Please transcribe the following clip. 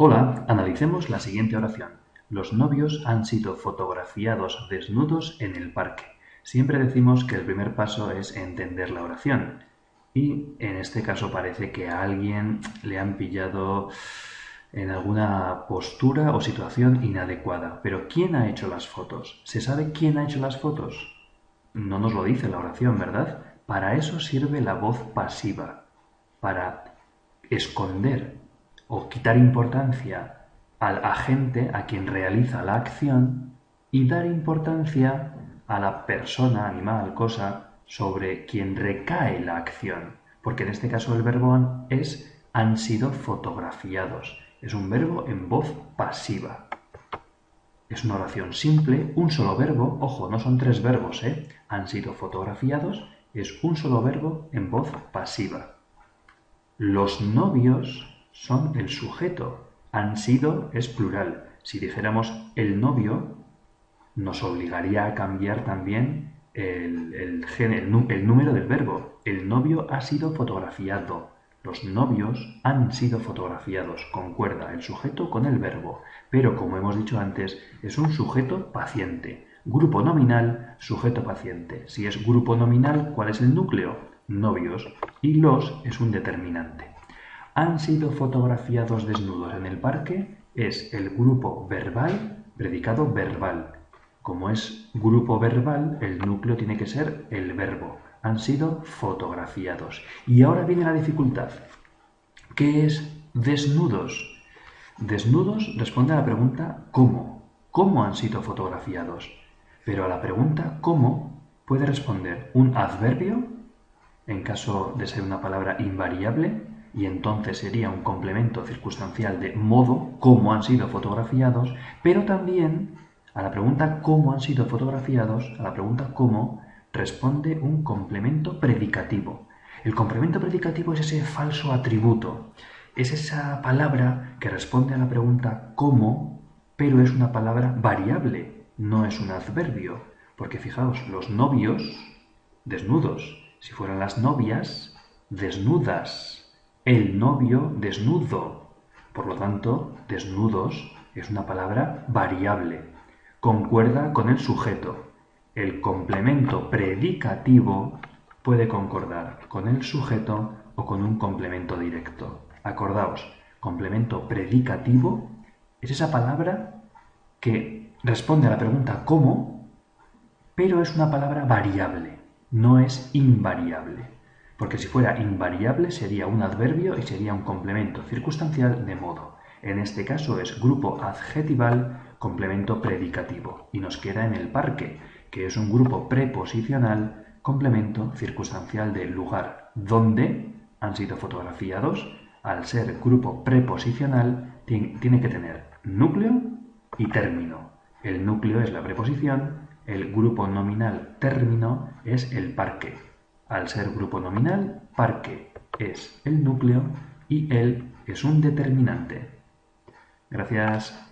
Hola, analicemos la siguiente oración. Los novios han sido fotografiados desnudos en el parque. Siempre decimos que el primer paso es entender la oración. Y en este caso parece que a alguien le han pillado en alguna postura o situación inadecuada. Pero ¿quién ha hecho las fotos? ¿Se sabe quién ha hecho las fotos? No nos lo dice la oración, ¿verdad? Para eso sirve la voz pasiva, para esconder o quitar importancia al agente a quien realiza la acción y dar importancia a la persona, animal, cosa sobre quien recae la acción. Porque en este caso el verbo es han sido fotografiados. Es un verbo en voz pasiva. Es una oración simple, un solo verbo, ojo, no son tres verbos, ¿eh? Han sido fotografiados, es un solo verbo en voz pasiva. Los novios son el sujeto, han sido es plural. Si dijéramos el novio, nos obligaría a cambiar también el, el, el número del verbo. El novio ha sido fotografiado. Los novios han sido fotografiados, concuerda el sujeto con el verbo, pero como hemos dicho antes, es un sujeto paciente. Grupo nominal, sujeto paciente. Si es grupo nominal, ¿cuál es el núcleo? Novios. Y los es un determinante. Han sido fotografiados desnudos en el parque es el grupo verbal, predicado verbal. Como es grupo verbal, el núcleo tiene que ser el verbo han sido fotografiados. Y ahora viene la dificultad. ¿Qué es desnudos? Desnudos responde a la pregunta ¿cómo? ¿Cómo han sido fotografiados? Pero a la pregunta ¿cómo? puede responder un adverbio, en caso de ser una palabra invariable, y entonces sería un complemento circunstancial de modo, cómo han sido fotografiados, pero también a la pregunta cómo han sido fotografiados, a la pregunta cómo, responde un complemento predicativo. El complemento predicativo es ese falso atributo, es esa palabra que responde a la pregunta ¿cómo?, pero es una palabra variable, no es un adverbio, porque fijaos, los novios, desnudos, si fueran las novias, desnudas, el novio desnudo, por lo tanto, desnudos es una palabra variable, concuerda con el sujeto, el complemento predicativo puede concordar con el sujeto o con un complemento directo. Acordaos, complemento predicativo es esa palabra que responde a la pregunta ¿cómo? pero es una palabra variable, no es invariable. Porque si fuera invariable sería un adverbio y sería un complemento circunstancial de modo. En este caso es grupo adjetival, complemento predicativo. Y nos queda en el parque, que es un grupo preposicional, complemento circunstancial del lugar donde han sido fotografiados. Al ser grupo preposicional, tiene que tener núcleo y término. El núcleo es la preposición, el grupo nominal término es el parque. Al ser grupo nominal, parque es el núcleo y él es un determinante. Gracias.